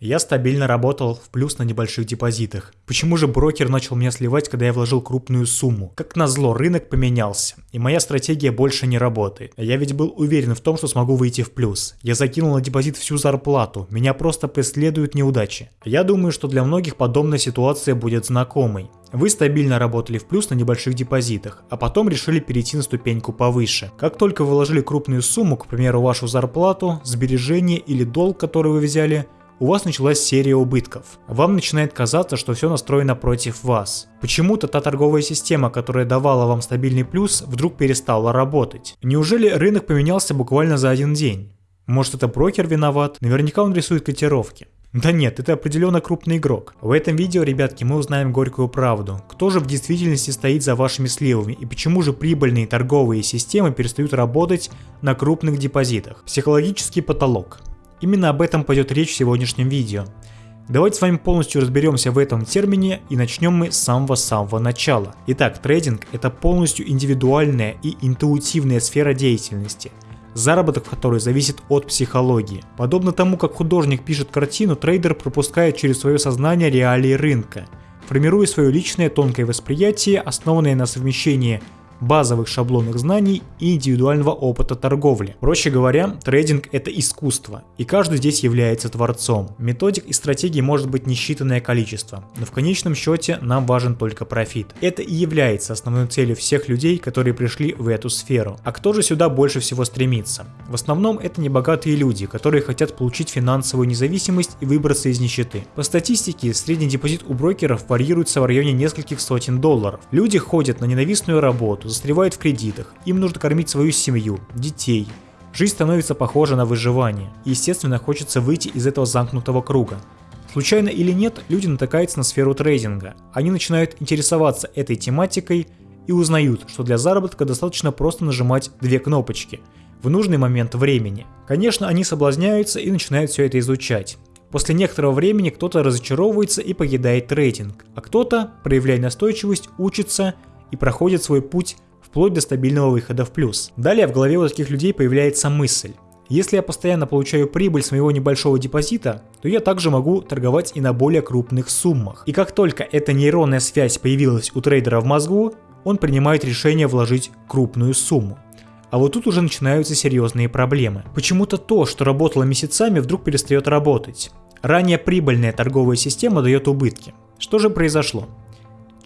Я стабильно работал в плюс на небольших депозитах. Почему же брокер начал меня сливать, когда я вложил крупную сумму? Как назло, рынок поменялся, и моя стратегия больше не работает. Я ведь был уверен в том, что смогу выйти в плюс. Я закинул на депозит всю зарплату, меня просто преследуют неудачи. Я думаю, что для многих подобная ситуация будет знакомой. Вы стабильно работали в плюс на небольших депозитах, а потом решили перейти на ступеньку повыше. Как только вы вложили крупную сумму, к примеру вашу зарплату, сбережение или долг, который вы взяли, у вас началась серия убытков. Вам начинает казаться, что все настроено против вас. Почему-то та торговая система, которая давала вам стабильный плюс, вдруг перестала работать. Неужели рынок поменялся буквально за один день? Может это брокер виноват? Наверняка он рисует котировки. Да нет, это определенно крупный игрок. В этом видео, ребятки, мы узнаем горькую правду. Кто же в действительности стоит за вашими сливами и почему же прибыльные торговые системы перестают работать на крупных депозитах? Психологический потолок. Именно об этом пойдет речь в сегодняшнем видео. Давайте с вами полностью разберемся в этом термине и начнем мы с самого-самого начала. Итак, трейдинг это полностью индивидуальная и интуитивная сфера деятельности, заработок в которой зависит от психологии. Подобно тому, как художник пишет картину, трейдер пропускает через свое сознание реалии рынка, формируя свое личное тонкое восприятие, основанное на совмещении базовых шаблонных знаний и индивидуального опыта торговли. Проще говоря, трейдинг это искусство, и каждый здесь является творцом. Методик и стратегий может быть несчитанное количество, но в конечном счете нам важен только профит. Это и является основной целью всех людей, которые пришли в эту сферу. А кто же сюда больше всего стремится? В основном это небогатые люди, которые хотят получить финансовую независимость и выбраться из нищеты. По статистике, средний депозит у брокеров варьируется в районе нескольких сотен долларов. Люди ходят на ненавистную работу, застревают в кредитах, им нужно кормить свою семью, детей. Жизнь становится похожа на выживание, и естественно хочется выйти из этого замкнутого круга. Случайно или нет, люди натыкаются на сферу трейдинга. Они начинают интересоваться этой тематикой и узнают, что для заработка достаточно просто нажимать две кнопочки в нужный момент времени. Конечно, они соблазняются и начинают все это изучать. После некоторого времени кто-то разочаровывается и покидает трейдинг, а кто-то, проявляя настойчивость, учится и проходит свой путь вплоть до стабильного выхода в плюс. Далее в голове у таких людей появляется мысль. Если я постоянно получаю прибыль с моего небольшого депозита, то я также могу торговать и на более крупных суммах. И как только эта нейронная связь появилась у трейдера в мозгу, он принимает решение вложить крупную сумму. А вот тут уже начинаются серьезные проблемы. Почему-то то, что работало месяцами, вдруг перестает работать. Ранее прибыльная торговая система дает убытки. Что же произошло?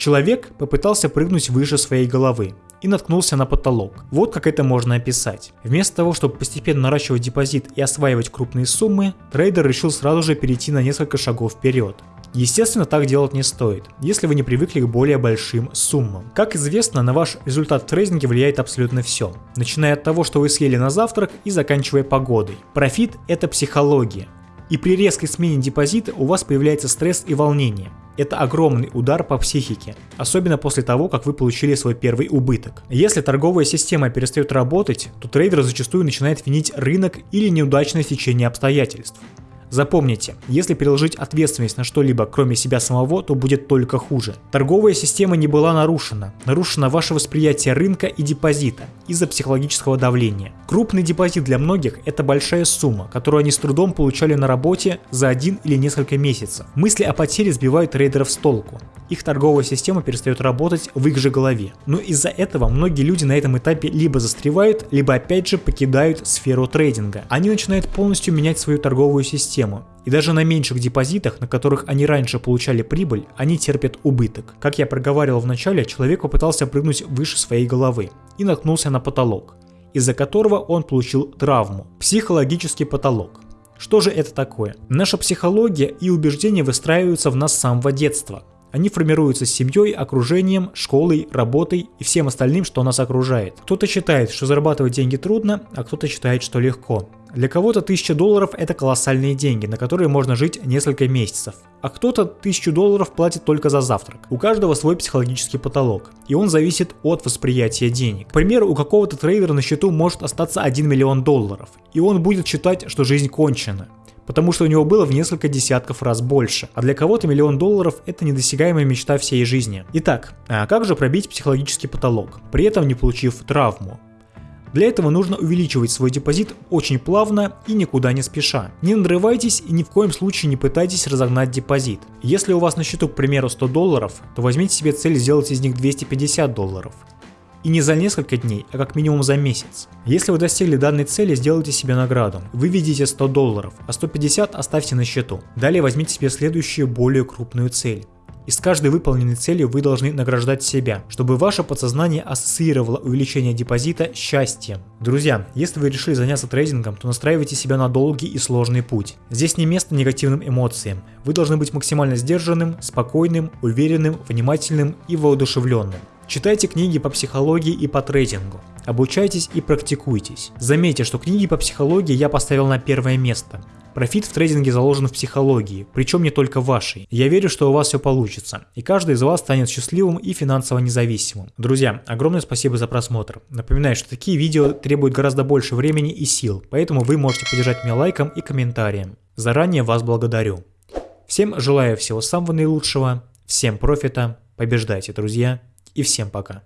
Человек попытался прыгнуть выше своей головы и наткнулся на потолок. Вот как это можно описать. Вместо того, чтобы постепенно наращивать депозит и осваивать крупные суммы, трейдер решил сразу же перейти на несколько шагов вперед. Естественно, так делать не стоит, если вы не привыкли к более большим суммам. Как известно, на ваш результат в трейдинге влияет абсолютно все, начиная от того, что вы съели на завтрак и заканчивая погодой. Профит – это психология. И при резкой смене депозита у вас появляется стресс и волнение. Это огромный удар по психике, особенно после того, как вы получили свой первый убыток. Если торговая система перестает работать, то трейдер зачастую начинает винить рынок или неудачное течение обстоятельств. Запомните, если переложить ответственность на что-либо кроме себя самого, то будет только хуже. Торговая система не была нарушена. Нарушено ваше восприятие рынка и депозита из-за психологического давления. Крупный депозит для многих – это большая сумма, которую они с трудом получали на работе за один или несколько месяцев. Мысли о потере сбивают трейдеров с толку. Их торговая система перестает работать в их же голове. Но из-за этого многие люди на этом этапе либо застревают, либо опять же покидают сферу трейдинга. Они начинают полностью менять свою торговую систему. И даже на меньших депозитах, на которых они раньше получали прибыль, они терпят убыток. Как я проговаривал в начале, человек попытался прыгнуть выше своей головы и наткнулся на потолок, из-за которого он получил травму. Психологический потолок. Что же это такое? Наша психология и убеждения выстраиваются в нас с самого детства. Они формируются семьей, окружением, школой, работой и всем остальным, что нас окружает. Кто-то считает, что зарабатывать деньги трудно, а кто-то считает, что легко. Для кого-то 1000 долларов это колоссальные деньги, на которые можно жить несколько месяцев. А кто-то 1000 долларов платит только за завтрак. У каждого свой психологический потолок, и он зависит от восприятия денег. К примеру, у какого-то трейдера на счету может остаться 1 миллион долларов, и он будет считать, что жизнь кончена потому что у него было в несколько десятков раз больше, а для кого-то миллион долларов это недосягаемая мечта всей жизни. Итак, а как же пробить психологический потолок, при этом не получив травму? Для этого нужно увеличивать свой депозит очень плавно и никуда не спеша. Не надрывайтесь и ни в коем случае не пытайтесь разогнать депозит. Если у вас на счету, к примеру, 100 долларов, то возьмите себе цель сделать из них 250 долларов. И не за несколько дней, а как минимум за месяц. Если вы достигли данной цели, сделайте себе награду. Выведите 100 долларов, а 150 оставьте на счету. Далее возьмите себе следующую более крупную цель. И с каждой выполненной целью вы должны награждать себя, чтобы ваше подсознание ассоциировало увеличение депозита счастьем. Друзья, если вы решили заняться трейдингом, то настраивайте себя на долгий и сложный путь. Здесь не место негативным эмоциям. Вы должны быть максимально сдержанным, спокойным, уверенным, внимательным и воодушевленным. Читайте книги по психологии и по трейдингу. Обучайтесь и практикуйтесь. Заметьте, что книги по психологии я поставил на первое место. Профит в трейдинге заложен в психологии, причем не только вашей. Я верю, что у вас все получится, и каждый из вас станет счастливым и финансово независимым. Друзья, огромное спасибо за просмотр. Напоминаю, что такие видео требуют гораздо больше времени и сил, поэтому вы можете поддержать меня лайком и комментарием. Заранее вас благодарю. Всем желаю всего самого наилучшего, всем профита, побеждайте, друзья, и всем пока.